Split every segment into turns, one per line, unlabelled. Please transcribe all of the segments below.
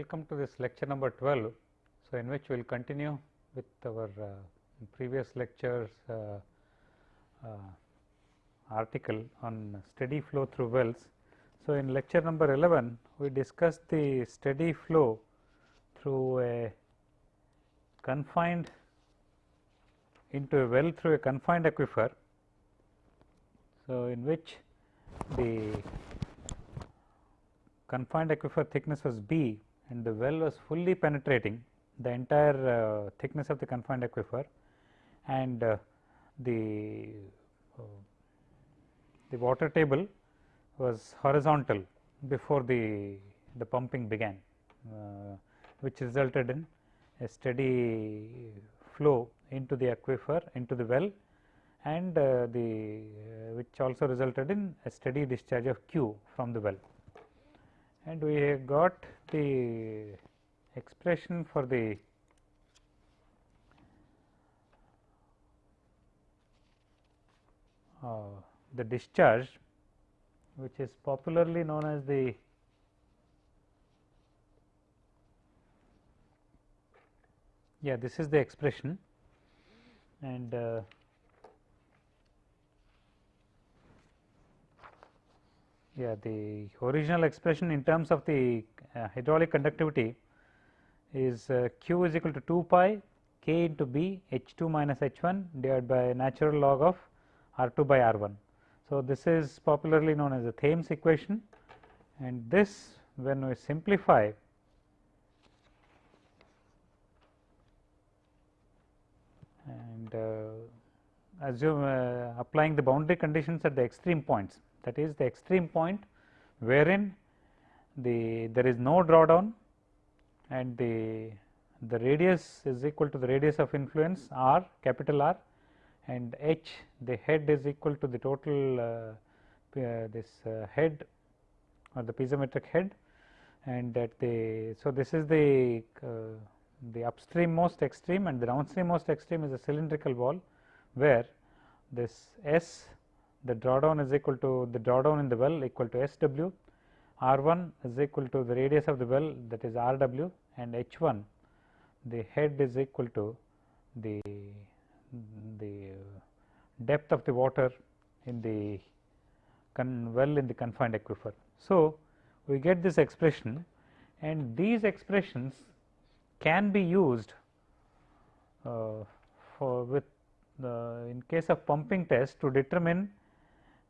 Welcome to this lecture number 12. So, in which we will continue with our uh, previous lectures uh, uh, article on steady flow through wells. So, in lecture number 11 we discussed the steady flow through a confined into a well through a confined aquifer. So, in which the confined aquifer thickness was B and the well was fully penetrating the entire uh, thickness of the confined aquifer and uh, the uh, the water table was horizontal before the the pumping began uh, which resulted in a steady flow into the aquifer into the well and uh, the uh, which also resulted in a steady discharge of Q from the well and we have got the expression for the uh, the discharge which is popularly known as the yeah this is the expression. And uh, yeah the original expression in terms of the uh, hydraulic conductivity is uh, q is equal to 2 pi k into b h 2 minus h 1 divided by natural log of r 2 by r 1. So, this is popularly known as the Thiem's equation and this when we simplify and uh, assume uh, applying the boundary conditions at the extreme points that is the extreme point wherein the there is no drawdown and the the radius is equal to the radius of influence r capital R and h the head is equal to the total uh, uh, this uh, head or the piezometric head. And at the so this is the uh, the upstream most extreme and the downstream most extreme is a cylindrical wall where this S the drawdown is equal to the drawdown in the well equal to S w R 1 is equal to the radius of the well that is R w and H 1 the head is equal to the the depth of the water in the well in the confined aquifer. So, we get this expression and these expressions can be used uh, for with in case of pumping test to determine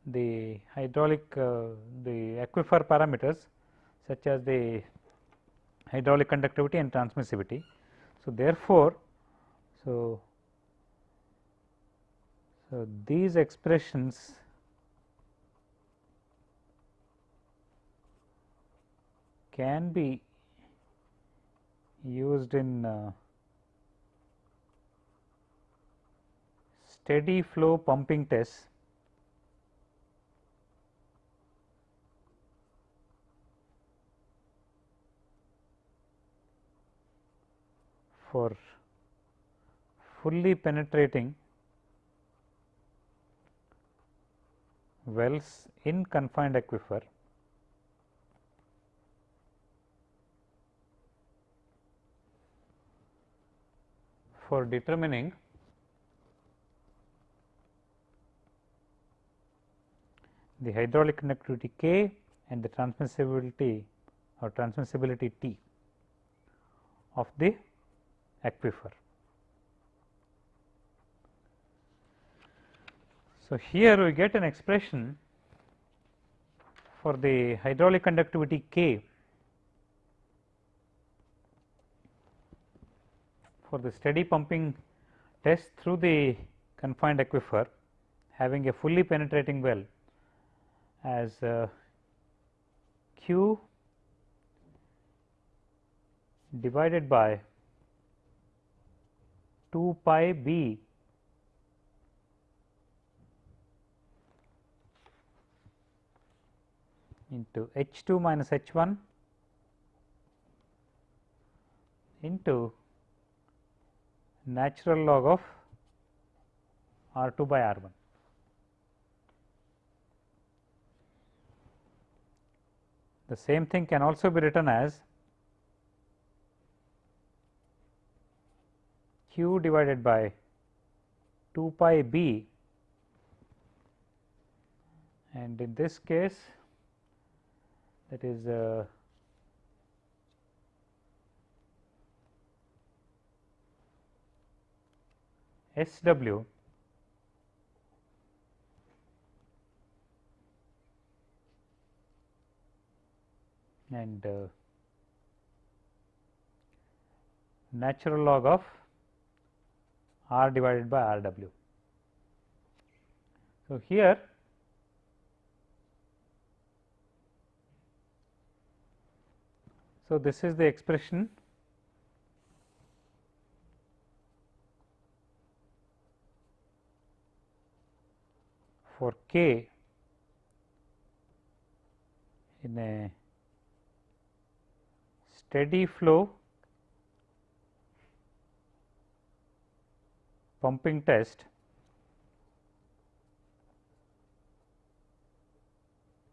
the hydraulic uh, the aquifer parameters such as the hydraulic conductivity and transmissivity. So, therefore, so, so these expressions can be used in uh, steady flow pumping tests for fully penetrating wells in confined aquifer for determining the hydraulic conductivity K and the transmissibility or transmissibility T of the aquifer. So, here we get an expression for the hydraulic conductivity K for the steady pumping test through the confined aquifer having a fully penetrating well as uh, q divided by 2 pi b into h 2 minus h 1 into natural log of r 2 by r 1. The same thing can also be written as q divided by 2 pi b. And in this case that is uh, S w. And uh, natural log of r divided by r w. So, here so this is the expression for k in a steady flow pumping test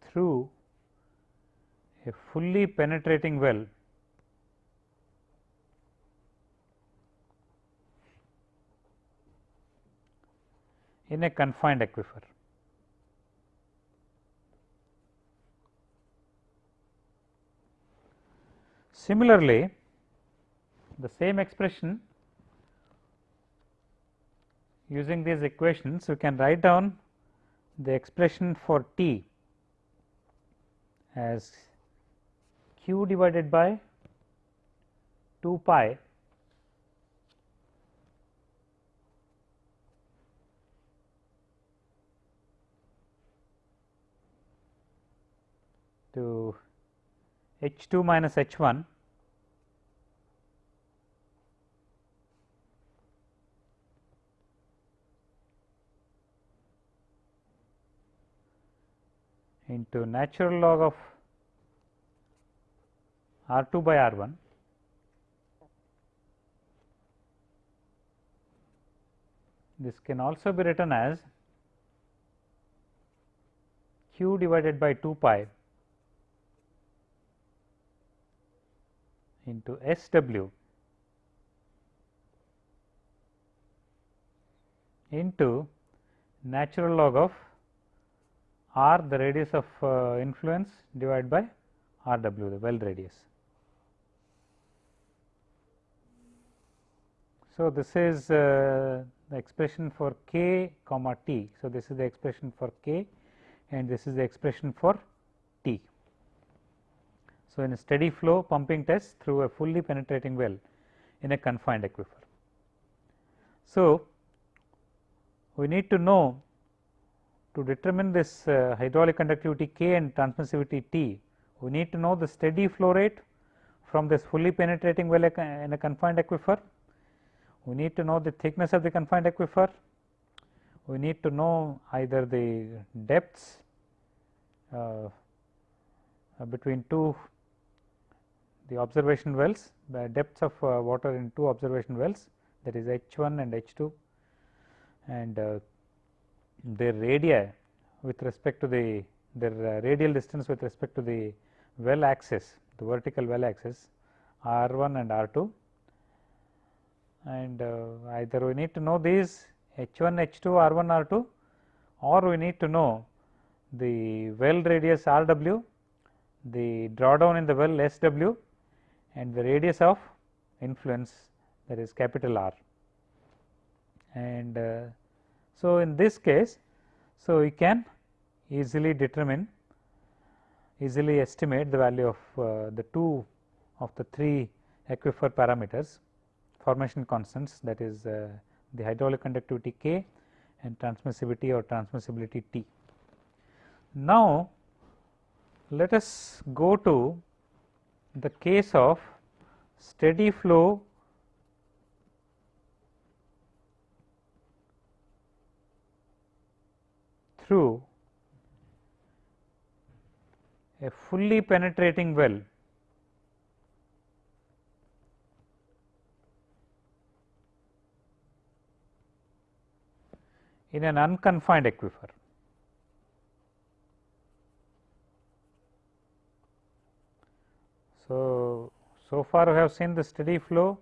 through a fully penetrating well in a confined aquifer. Similarly, the same expression using these equations, we can write down the expression for T as q divided by 2 pi to h 2 minus h 1 into natural log of r 2 by r 1 this can also be written as q divided by 2 pi into S w into natural log of r the radius of uh, influence divided by r w the well radius. So, this is uh, the expression for k comma t. So, this is the expression for k and this is the expression for t. So, in a steady flow pumping test through a fully penetrating well in a confined aquifer. So, we need to know to determine this uh, hydraulic conductivity K and transmissivity T, we need to know the steady flow rate from this fully penetrating well in a confined aquifer. We need to know the thickness of the confined aquifer. We need to know either the depths uh, between two the observation wells, the depths of uh, water in two observation wells that is H 1 and H 2 and uh, their radii with respect to the their uh, radial distance with respect to the well axis the vertical well axis r 1 and r 2 and uh, either we need to know these h 1 h 2 r 1 r 2 or we need to know the well radius r w the drawdown in the well s w and the radius of influence that is capital R. And uh, so, in this case, so we can easily determine easily estimate the value of uh, the two of the three aquifer parameters formation constants that is uh, the hydraulic conductivity K and transmissivity or transmissibility T. Now, let us go to the case of steady flow through a fully penetrating well in an unconfined aquifer. So, so far we have seen the steady flow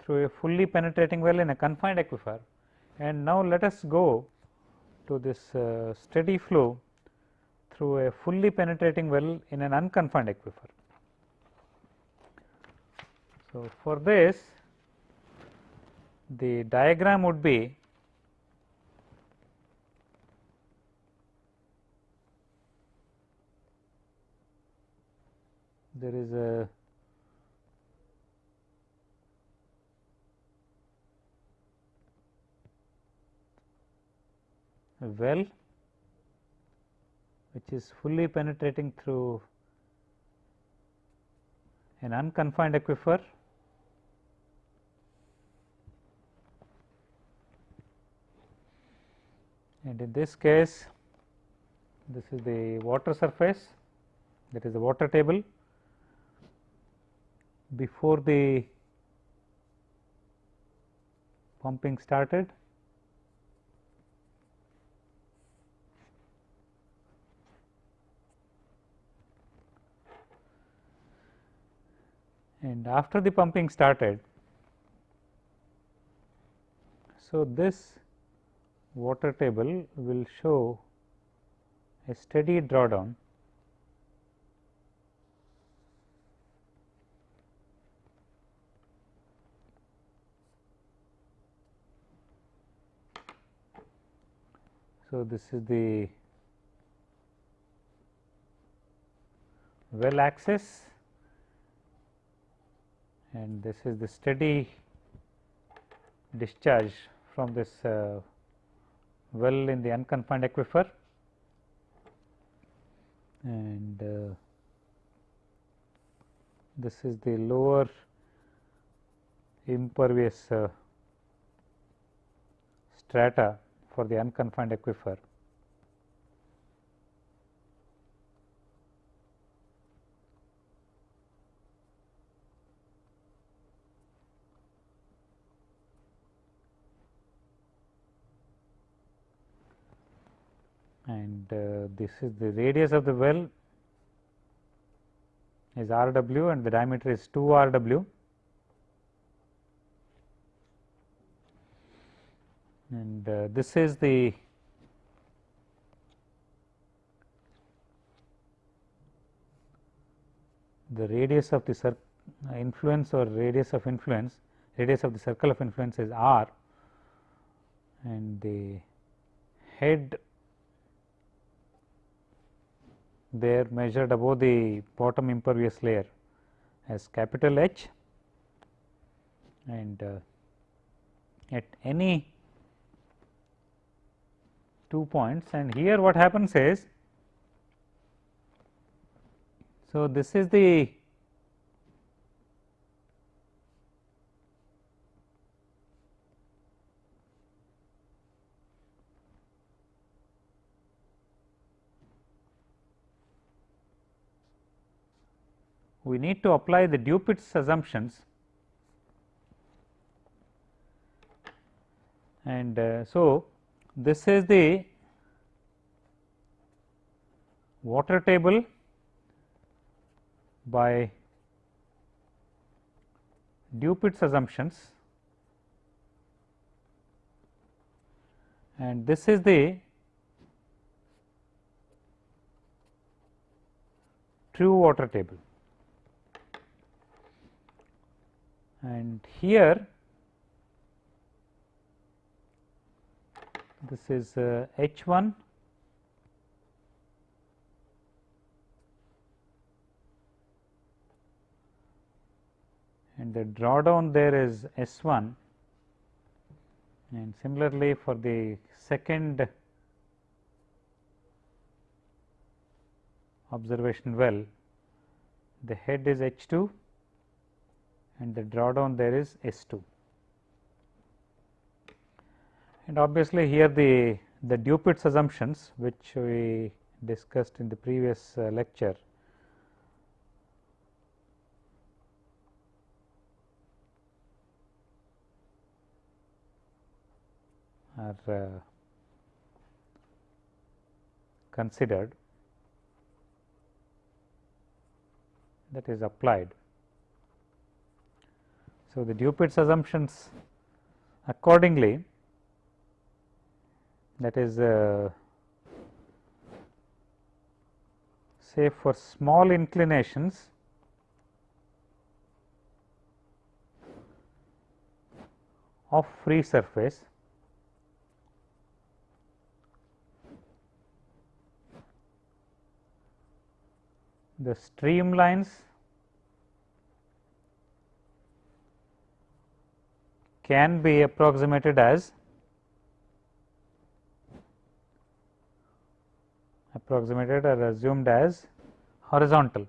through a fully penetrating well in a confined aquifer and now let us go to this uh, steady flow through a fully penetrating well in an unconfined aquifer. So, for this the diagram would be there is a well which is fully penetrating through an unconfined aquifer. And in this case this is the water surface that is the water table. Before the pumping started and after the pumping started. So, this water table will show a steady drawdown So, this is the well axis and this is the steady discharge from this uh, well in the unconfined aquifer and uh, this is the lower impervious uh, strata for the unconfined aquifer. And uh, this is the radius of the well is r w and the diameter is 2 r w. And uh, this is the the radius of the influence or radius of influence radius of the circle of influence is r. And the head there measured above the bottom impervious layer as capital H. And uh, at any two points and here what happens is so this is the we need to apply the Dupuit's assumptions and uh, so this is the water table by Dupuit's assumptions and this is the true water table. And here this is uh, H 1 and the drawdown there is S 1 and similarly for the second observation well the head is H 2 and the drawdown there is S 2 and obviously here the the Dupuit's assumptions which we discussed in the previous uh, lecture. Are uh, considered. That is applied. So, the Dupuit's assumptions accordingly that is uh, say for small inclinations of free surface the streamlines can be approximated as approximated or assumed as horizontal.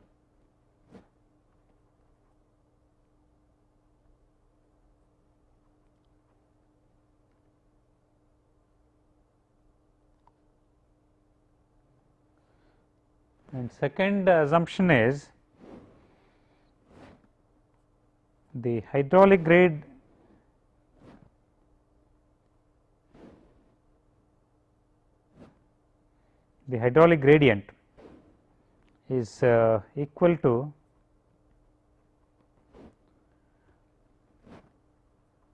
And second assumption is the hydraulic grade the hydraulic gradient is uh, equal to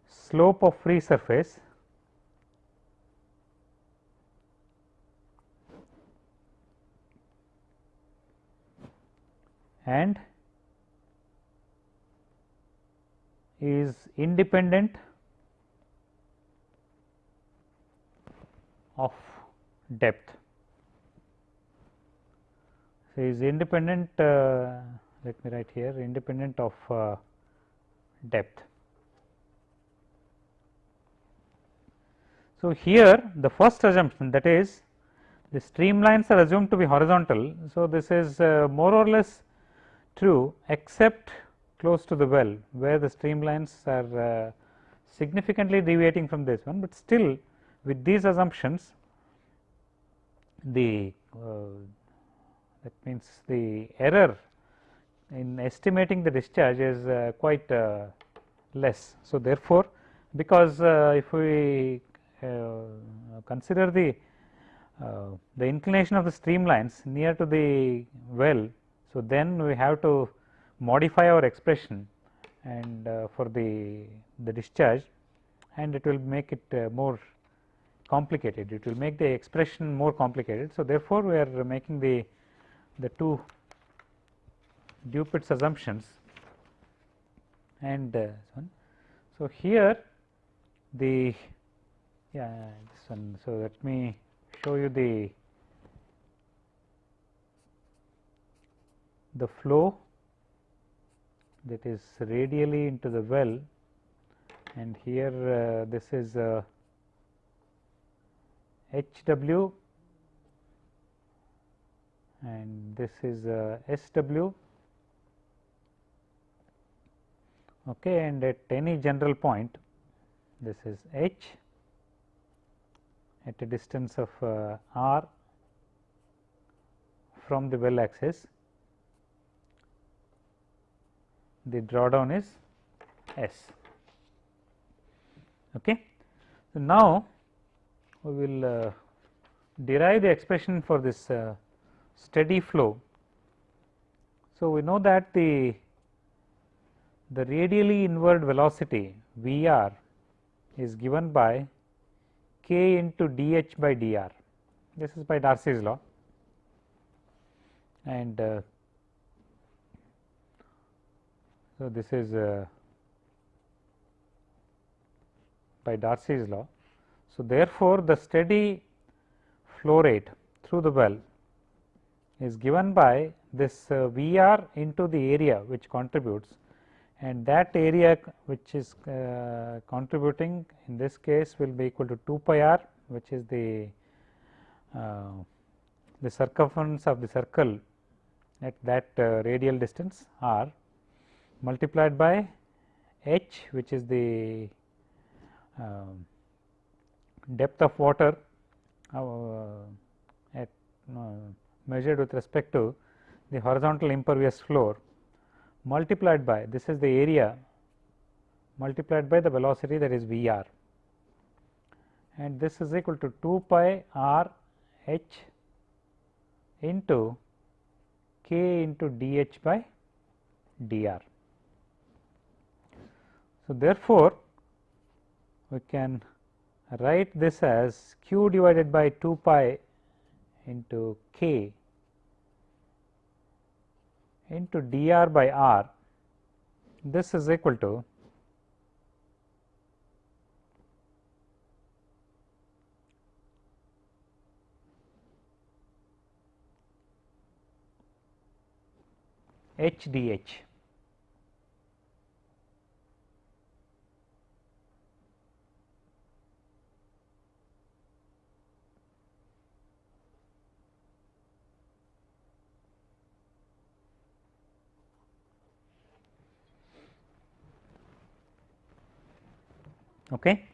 slope of free surface and is independent of depth. So, is independent uh, let me write here independent of uh, depth. So, here the first assumption that is the streamlines are assumed to be horizontal. So, this is uh, more or less true except close to the well where the streamlines are uh, significantly deviating from this one, but still with these assumptions the uh, that means the error in estimating the discharge is uh, quite uh, less. So, therefore, because uh, if we uh, consider the uh, the inclination of the streamlines near to the well. So, then we have to modify our expression and uh, for the the discharge and it will make it more complicated it will make the expression more complicated. So, therefore, we are making the the two Dupuit's assumptions and uh, one. So, here the yeah this one. So, let me show you the the flow that is radially into the well and here uh, this is uh, H w and this is uh, S w okay, and at any general point this is H at a distance of uh, r from the well axis the drawdown is S. Okay. So, now we will uh, derive the expression for this uh, steady flow. So, we know that the the radially inward velocity V r is given by k into d h by d r. This is by Darcy's law and uh, so this is uh, by Darcy's law. So, therefore, the steady flow rate through the well is given by this uh, V r into the area which contributes. And that area which is uh, contributing in this case will be equal to 2 pi r which is the uh, the circumference of the circle at that uh, radial distance r multiplied by h which is the um, depth of water uh, at measured with respect to the horizontal impervious floor multiplied by this is the area multiplied by the velocity that is V r and this is equal to 2 pi r h into k into d h by d r. So, therefore, we can write this as q divided by 2 pi into k into dr by r this is equal to h d h. Okay.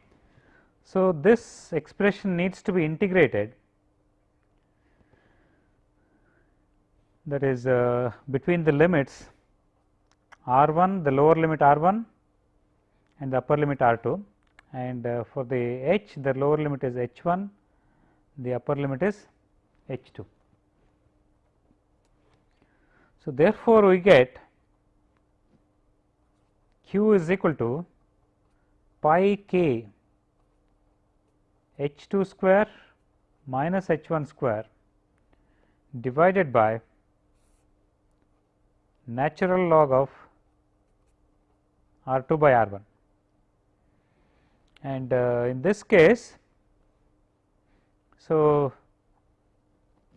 So, this expression needs to be integrated that is uh, between the limits r 1 the lower limit r 1 and the upper limit r 2 and uh, for the h the lower limit is h 1 the upper limit is h 2. So, therefore, we get q is equal to pi k h 2 square minus h 1 square divided by natural log of r 2 by r 1 and uh, in this case. So,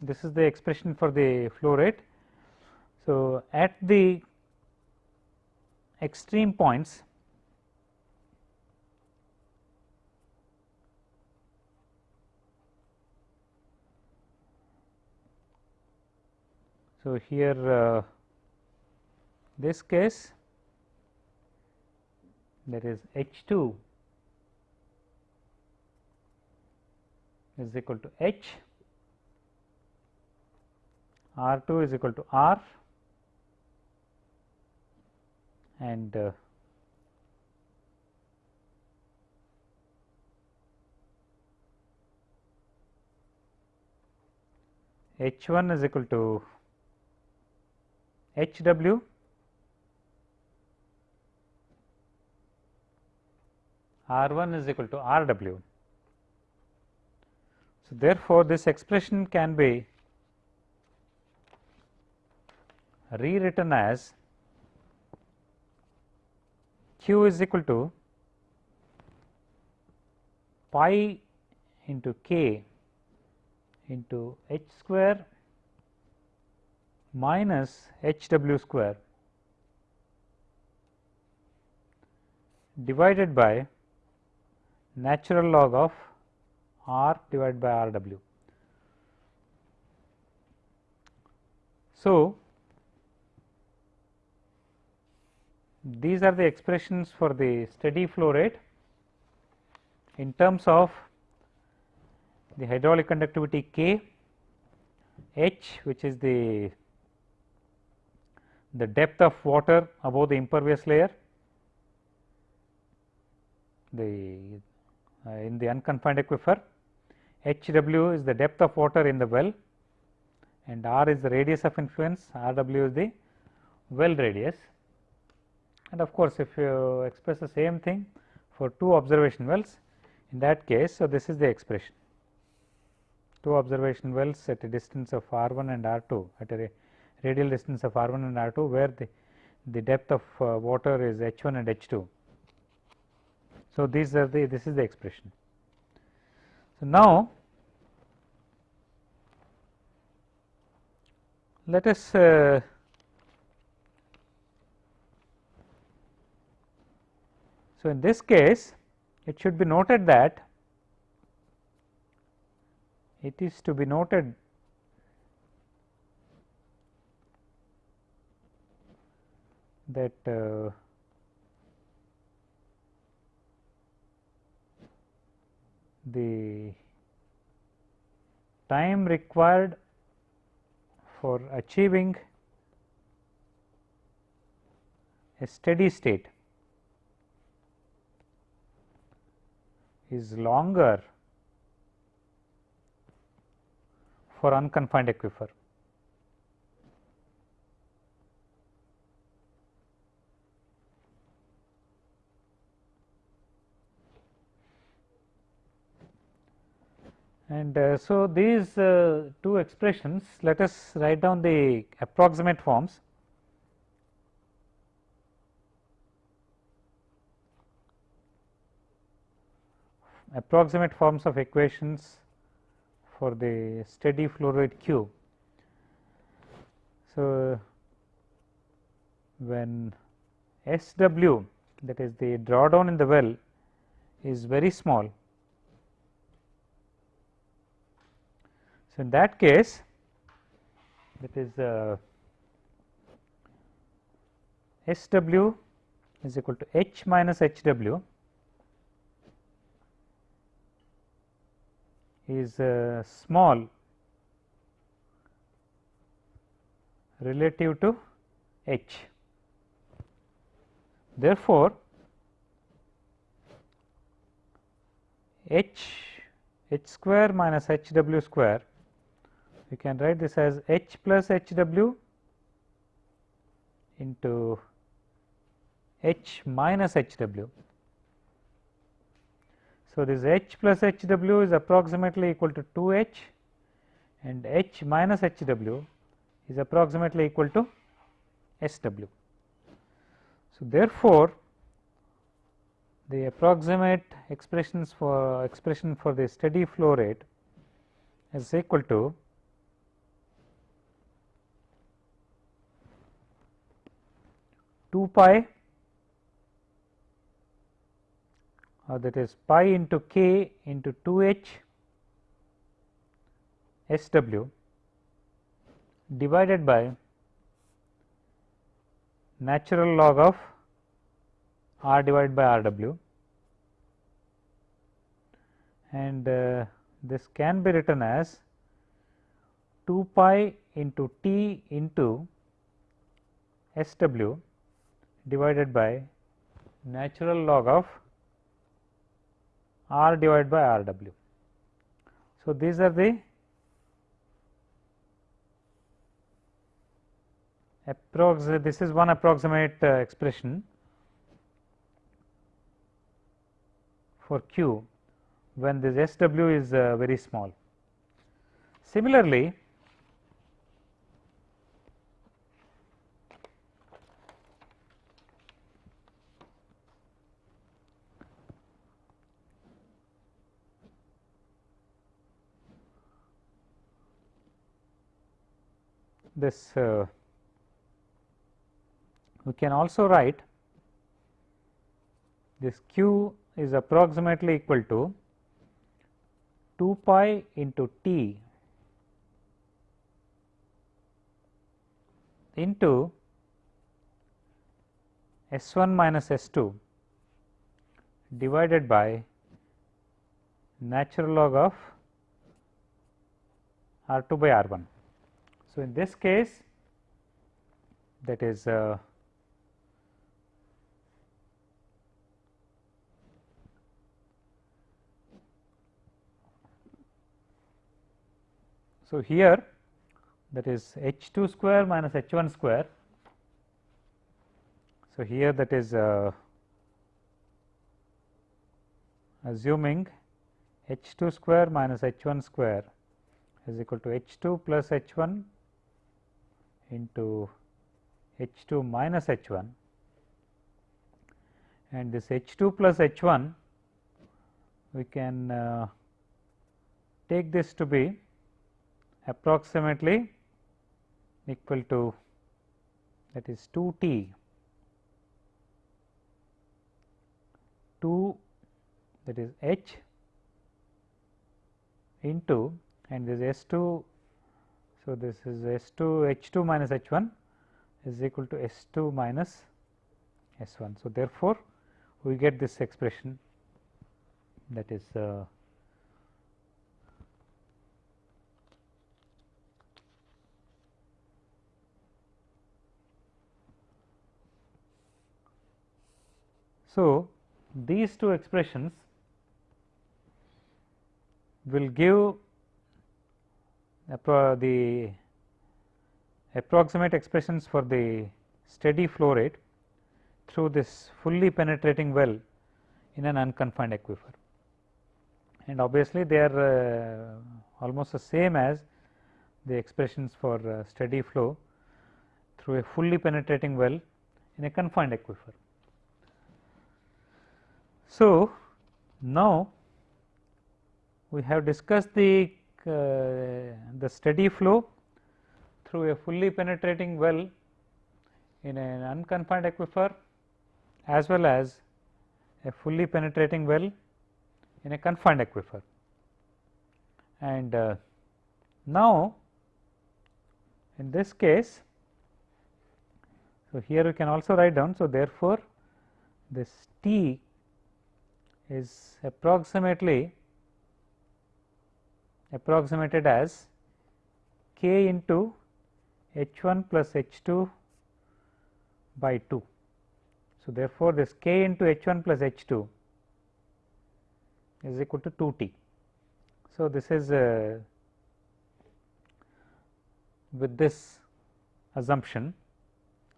this is the expression for the flow rate. So, at the extreme points So, here uh, this case that is H 2 is equal to H, R 2 is equal to R and uh, H 1 is equal to H w R 1 is equal to R w. So, therefore, this expression can be rewritten as q is equal to pi into k into h square minus h w square divided by natural log of r divided by r w. So, these are the expressions for the steady flow rate in terms of the hydraulic conductivity K, H which is the the depth of water above the impervious layer, the uh, in the unconfined aquifer, H w is the depth of water in the well and r is the radius of influence, r w is the well radius. And of course, if you express the same thing for two observation wells, in that case, so this is the expression. Two observation wells at a distance of r 1 and r 2 at a radial distance of r 1 and r 2 where the, the depth of uh, water is h 1 and h 2. So, these are the this is the expression. So, now let us uh, so in this case it should be noted that it is to be noted that uh, the time required for achieving a steady state is longer for unconfined aquifer. And uh, so, these uh, two expressions let us write down the approximate forms. approximate forms of equations for the steady flow rate Q. So, when S w that is the drawdown in the well is very small. So, in that case that is uh, S w is equal to H minus H w is uh, small relative to H. Therefore, H H square minus H w square we can write this as H plus H w into H minus H w. So, this H plus H w is approximately equal to 2 H and H minus H w is approximately equal to S w. So, therefore, the approximate expressions for expression for the steady flow rate is equal to two pi or that is pi into k into 2 h s w divided by natural log of r divided by r w. And uh, this can be written as 2 pi into t into s w divided by natural log of r divided by r w. So, these are the approximate this is one approximate uh, expression for q when this S w is uh, very small. Similarly, this uh, we can also write this q is approximately equal to 2 pi into t into S 1 minus S 2 divided by natural log of R 2 by R 1. So, in this case that is uh, So, here that is h 2 square minus h 1 square. So, here that is uh, assuming h 2 square minus h 1 square is equal to h 2 plus h 1 into h 2 minus h 1 and this h 2 plus h 1 we can uh, take this to be approximately equal to that is 2 t 2 that is h into and this S 2. So, this is S 2 H 2 minus H 1 is equal to S 2 minus S 1. So, therefore, we get this expression that is uh, So, these two expressions will give the approximate expressions for the steady flow rate through this fully penetrating well in an unconfined aquifer. and obviously they are uh, almost the same as the expressions for uh, steady flow through a fully penetrating well in a confined aquifer. So, now we have discussed the the steady flow through a fully penetrating well in an unconfined aquifer as well as a fully penetrating well in a confined aquifer. And uh, now, in this case, so here we can also write down. So, therefore, this T is approximately approximated as k into h 1 plus h 2 by 2. So, therefore, this k into h 1 plus h 2 is equal to 2 t. So, this is uh, with this assumption.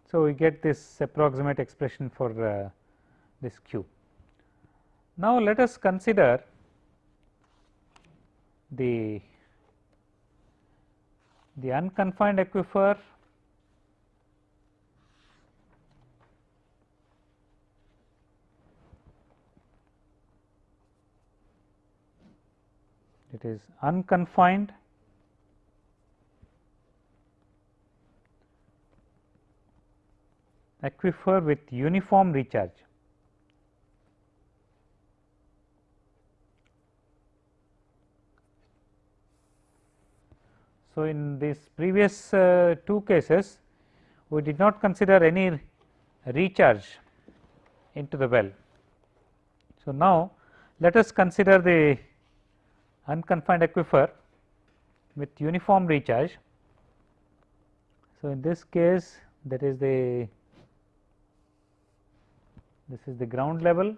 So, we get this approximate expression for uh, this q. Now, let us consider the the unconfined aquifer it is unconfined aquifer with uniform recharge. So, in these previous uh, two cases we did not consider any recharge into the well. So, now let us consider the unconfined aquifer with uniform recharge. So, in this case that is the this is the ground level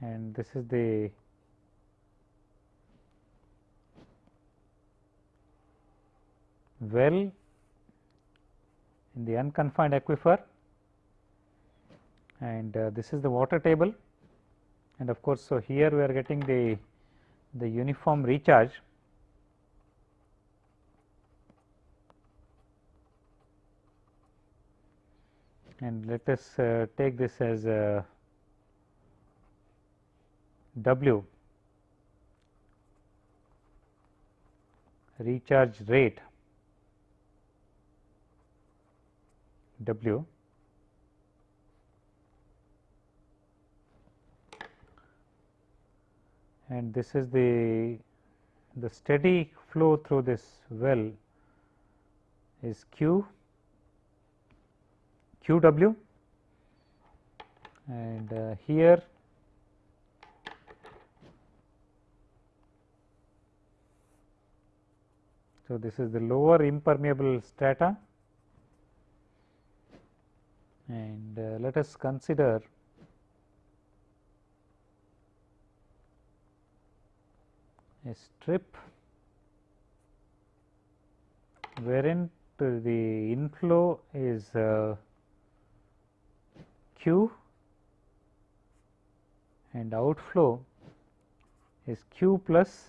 and this is the well in the unconfined aquifer and uh, this is the water table. And of course, so here we are getting the the uniform recharge. And let us uh, take this as a W. Recharge rate. W. And this is the the steady flow through this well is Q QW and uh, here So, this is the lower impermeable strata and uh, let us consider a strip wherein the inflow is uh, q and outflow is q plus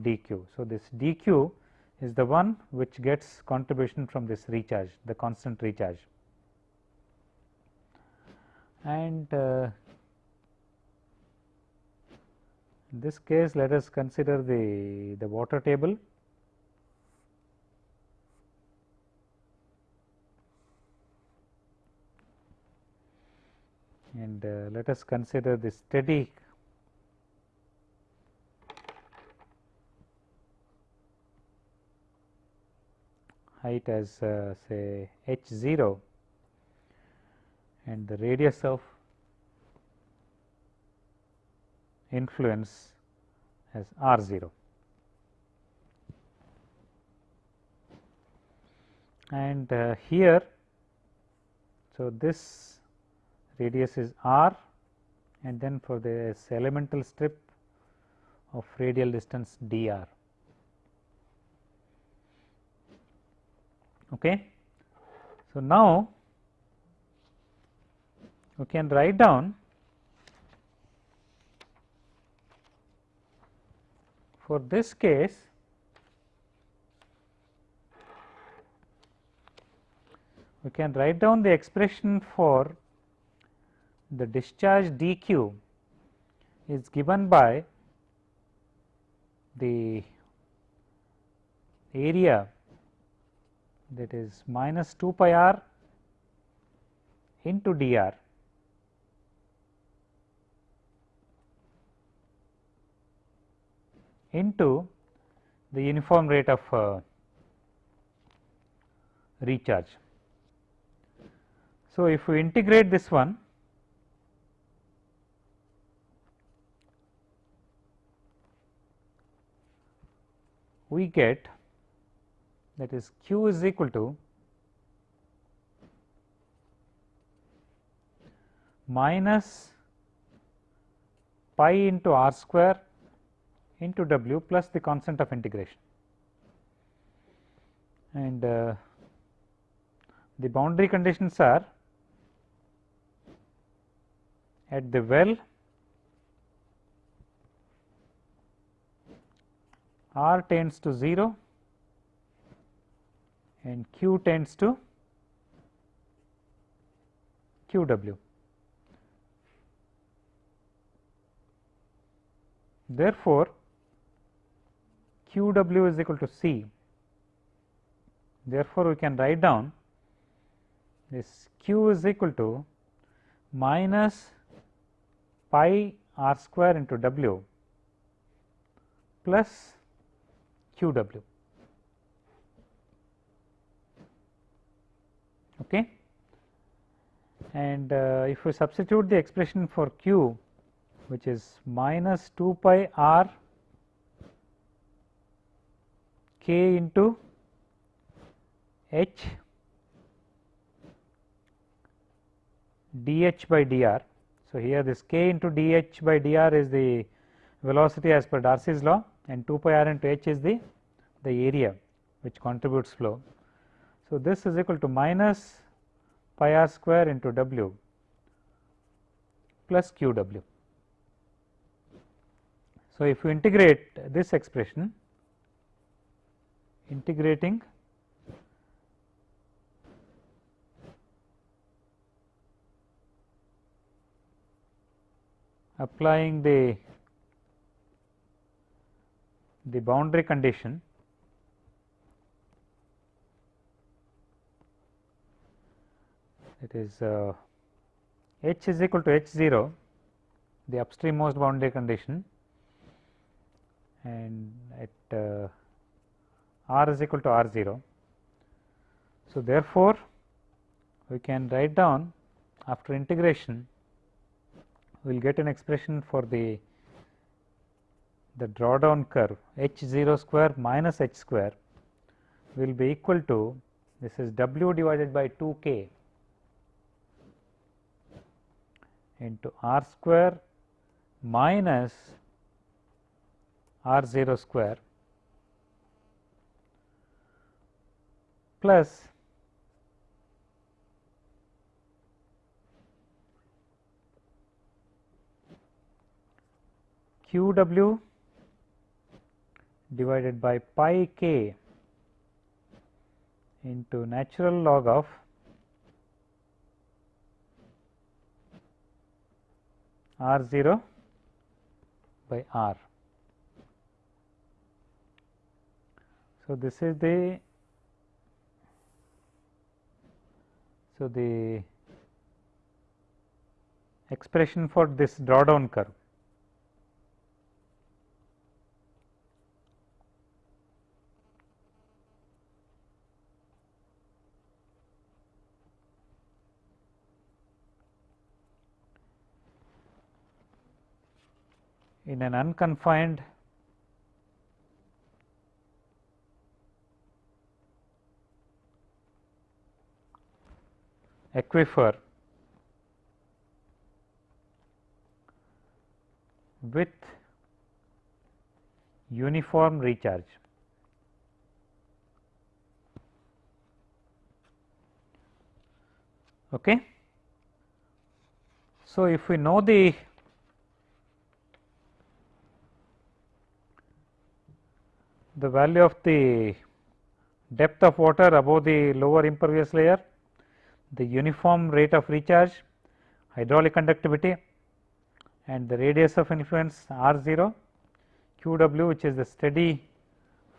dq. So, this dq is the one which gets contribution from this recharge the constant recharge and uh, in this case let us consider the the water table and uh, let us consider the steady height as uh, say h 0 and the radius of influence as r 0. And uh, here, so this radius is r and then for this elemental strip of radial distance d r. Okay. So, now we can write down for this case we can write down the expression for the discharge dq is given by the area that is minus 2 pi r into dr into the uniform rate of uh, recharge. So, if we integrate this one we get that is q is equal to minus pi into r square into w plus the constant of integration. And uh, the boundary conditions are at the well r tends to 0 and q tends to q w. Therefore, q w is equal to c. Therefore, we can write down this q is equal to minus pi r square into w plus q Okay. And uh, if we substitute the expression for q which is minus 2 pi r k into h dh by dr. So, here this k into dh by dr is the velocity as per Darcy's law and 2 pi r into h is the, the area which contributes flow. So, this is equal to minus pi r square into w plus q w. So, if you integrate this expression integrating applying the the boundary condition it is uh, h is equal to h 0 the upstream most boundary condition and at uh, r is equal to r 0. So, therefore, we can write down after integration we will get an expression for the the drawdown curve h 0 square minus h square will be equal to this is w divided by 2 k into r square minus r 0 square plus q w divided by pi k into natural log of r 0 by r. So, this is the So, the expression for this drawdown curve. In an unconfined aquifer with uniform recharge. Okay. So, if we know the the value of the depth of water above the lower impervious layer, the uniform rate of recharge, hydraulic conductivity and the radius of influence R 0, Q w which is the steady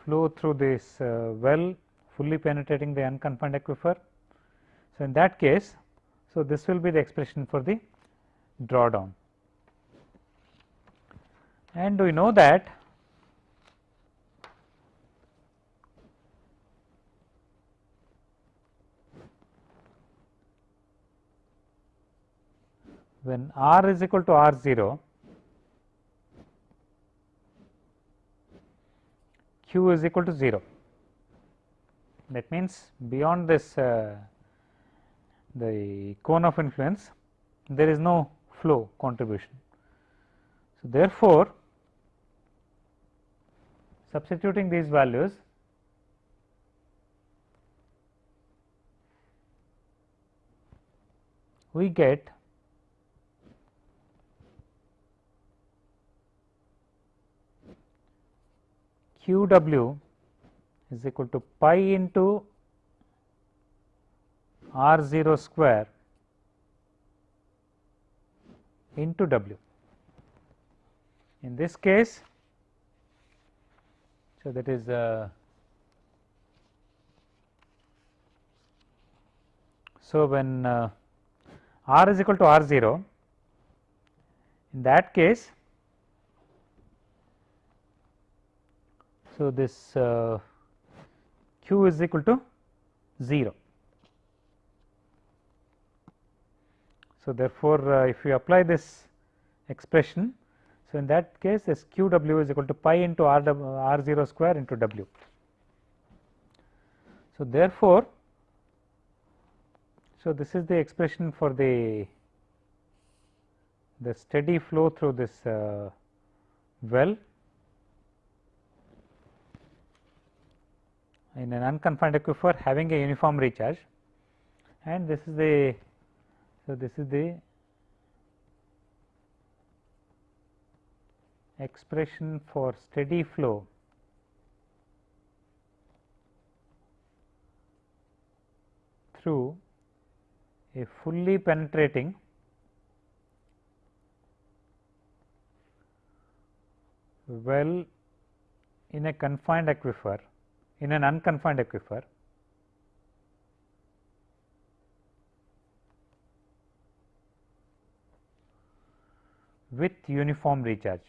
flow through this uh, well fully penetrating the unconfined aquifer. So, in that case, so this will be the expression for the drawdown and we know that when r is equal to r 0 q is equal to 0 that means beyond this uh, the cone of influence there is no flow contribution. So, therefore, substituting these values we get q w is equal to pi into r 0 square into w. In this case, so that is uh, so when uh, r is equal to r 0 in that case so this uh, q is equal to 0 So, therefore, uh, if you apply this expression, so in that case this q w is equal to pi into r, w, r 0 square into w. So, therefore, so this is the expression for the the steady flow through this uh, well in an unconfined aquifer having a uniform recharge. And this is the so, this is the expression for steady flow. Through a fully penetrating well in a confined aquifer in an unconfined aquifer with uniform recharge.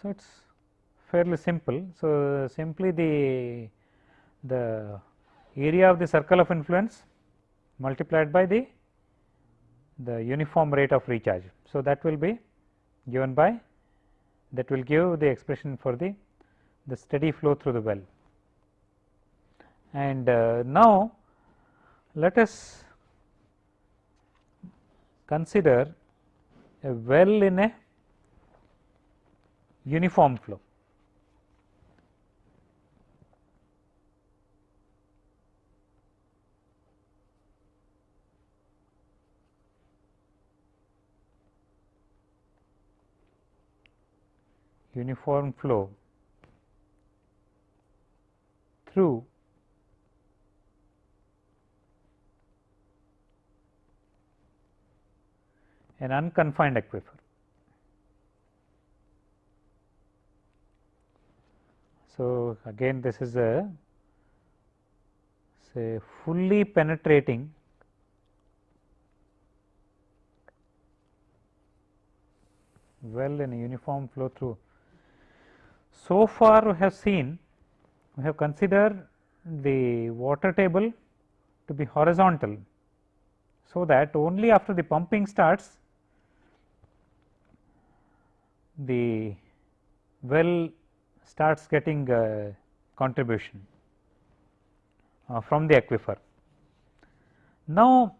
So, it is fairly simple. So, simply the the area of the circle of influence multiplied by the the uniform rate of recharge. So, that will be given by that will give the expression for the the steady flow through the well. And uh, now, let us consider a well in a uniform flow. Uniform flow through an unconfined aquifer. So, again this is a say fully penetrating well in a uniform flow through. So far we have seen we have considered the water table to be horizontal. So, that only after the pumping starts the well starts getting contribution uh, from the aquifer. Now,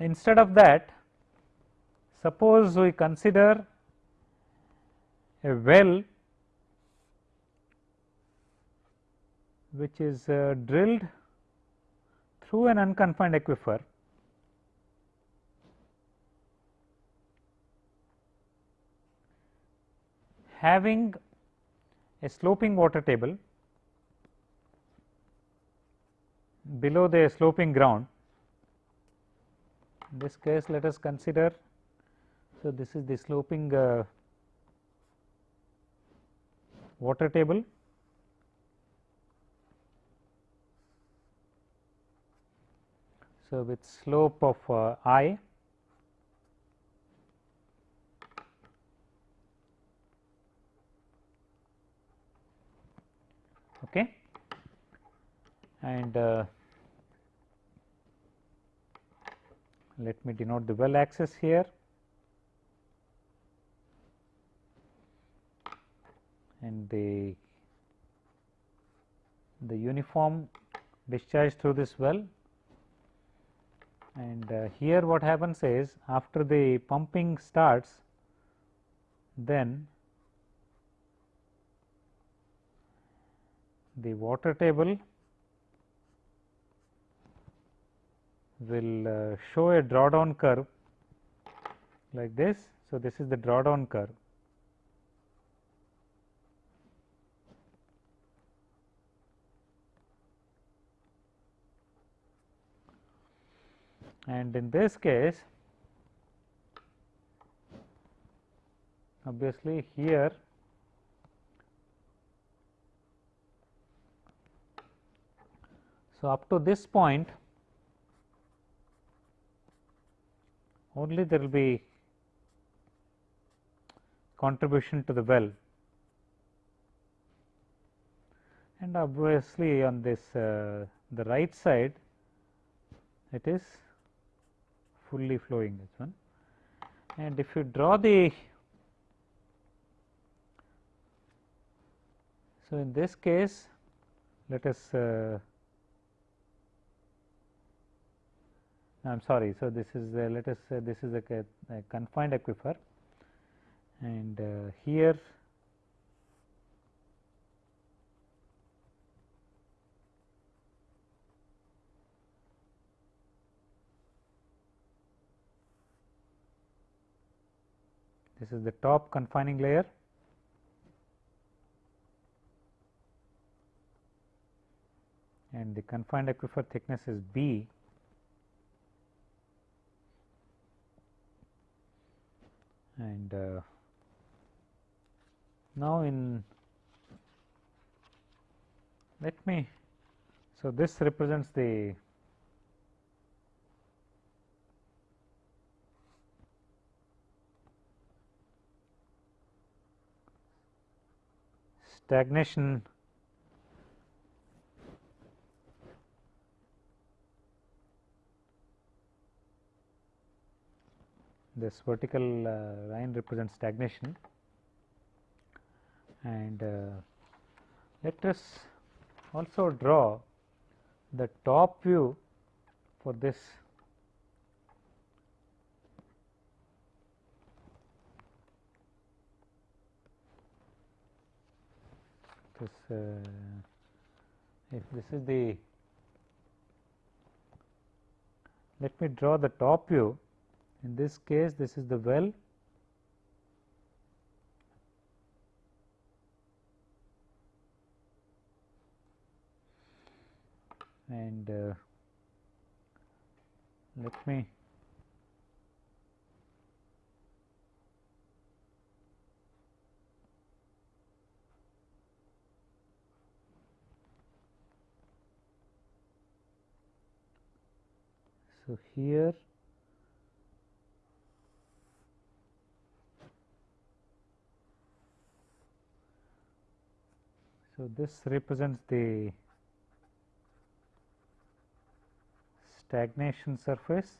instead of that suppose we consider a well which is uh, drilled through an unconfined aquifer having a sloping water table below the sloping ground. In this case, let us consider. So, this is the sloping uh, water table. So, with slope of uh, i okay and uh, let me denote the well axis here and the the uniform discharge through this well and uh, here what happens is after the pumping starts then the water table will uh, show a drawdown curve like this. So, this is the drawdown curve. And in this case, obviously here So, up to this point only there will be contribution to the well. And obviously on this uh, the right side it is fully flowing this one and if you draw the so in this case let us uh, I am sorry. So, this is uh, let us say this is a, a confined aquifer and uh, here this is the top confining layer. And the confined aquifer thickness is B. And uh, now in let me so this represents the stagnation this vertical uh, line represents stagnation and uh, let us also draw the top view for this this uh, if this is the let me draw the top view. In this case, this is the well. And uh, let me so here So, this represents the stagnation surface.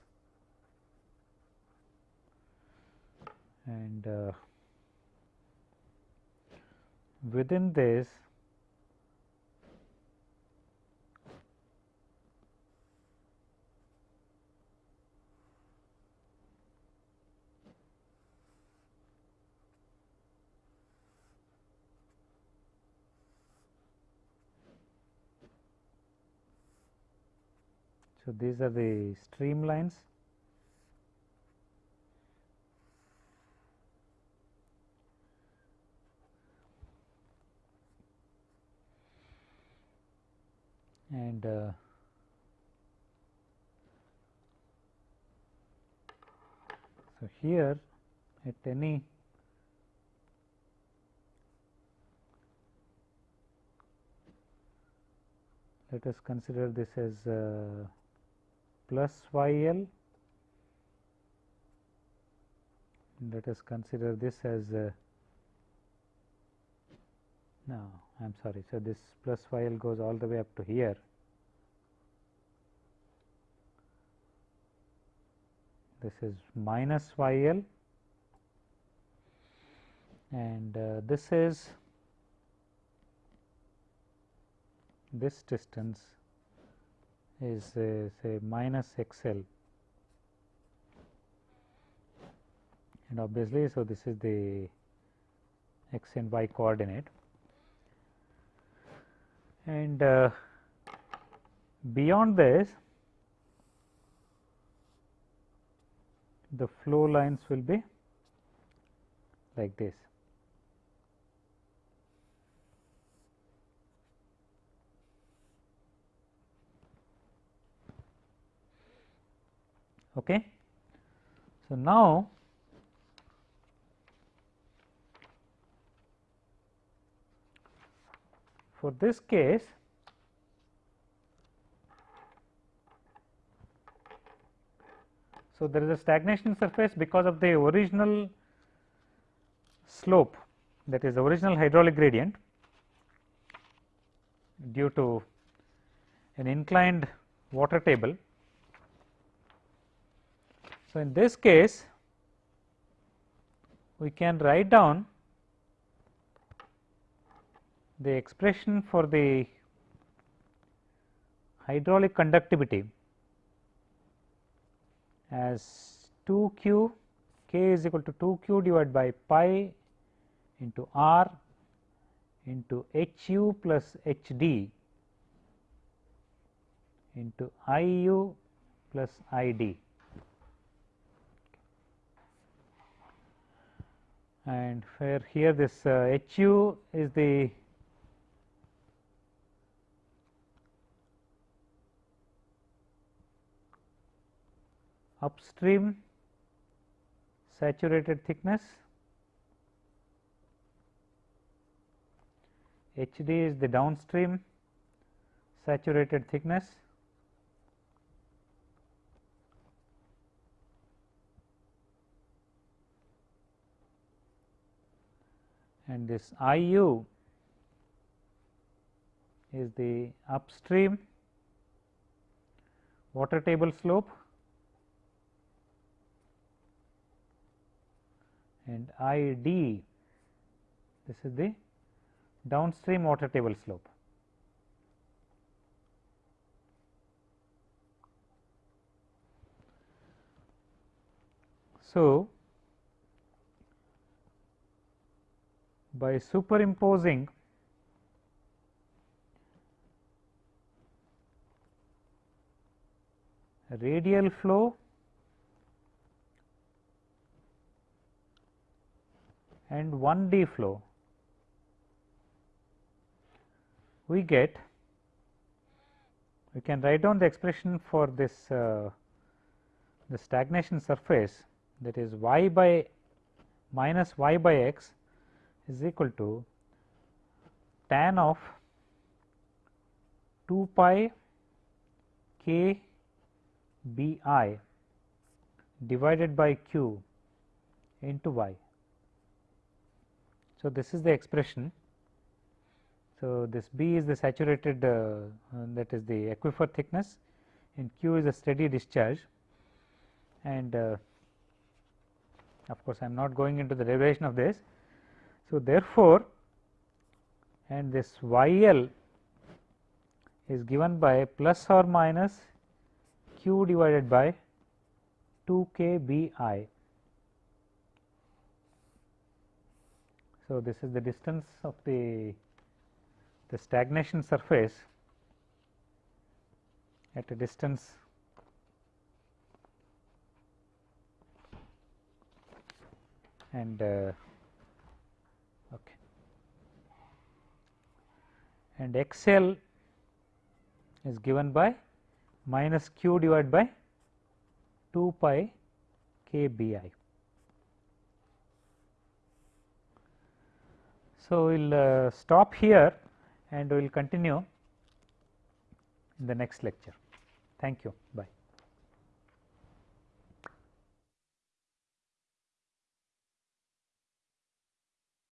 And uh, within this So, these are the streamlines and uh, so here at any let us consider this as uh, plus y l let us consider this as uh, no I am sorry. So, this plus y l goes all the way up to here this is minus y l and uh, this is this distance is uh, say minus x l and obviously, so this is the x and y coordinate and uh, beyond this the flow lines will be like this. Okay. So, now for this case So, there is a stagnation surface because of the original slope that is the original hydraulic gradient due to an inclined water table. So, in this case we can write down the expression for the hydraulic conductivity as 2 q k is equal to 2 q divided by pi into r into h u plus h d into I u plus I d. And where here this uh, H u is the upstream saturated thickness, H d is the downstream saturated thickness and this I u is the upstream water table slope and I d this is the downstream water table slope. So, by superimposing radial flow and 1 D flow, we get we can write down the expression for this uh, the stagnation surface that is y by minus y by x is equal to tan of 2 pi k b i divided by q into y. So, this is the expression. So, this B is the saturated uh, uh, that is the aquifer thickness and Q is a steady discharge and uh, of course, I am not going into the derivation of this. So, therefore, and this Y L is given by plus or minus q divided by 2 k b i. So, this is the distance of the, the stagnation surface at a distance and uh, and XL is given by minus q divided by 2 pi k b i. So, we will uh, stop here and we will continue in the next lecture. Thank you.